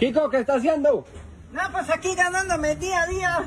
Kiko, ¿qué está haciendo? No, pues aquí ganándome día a día.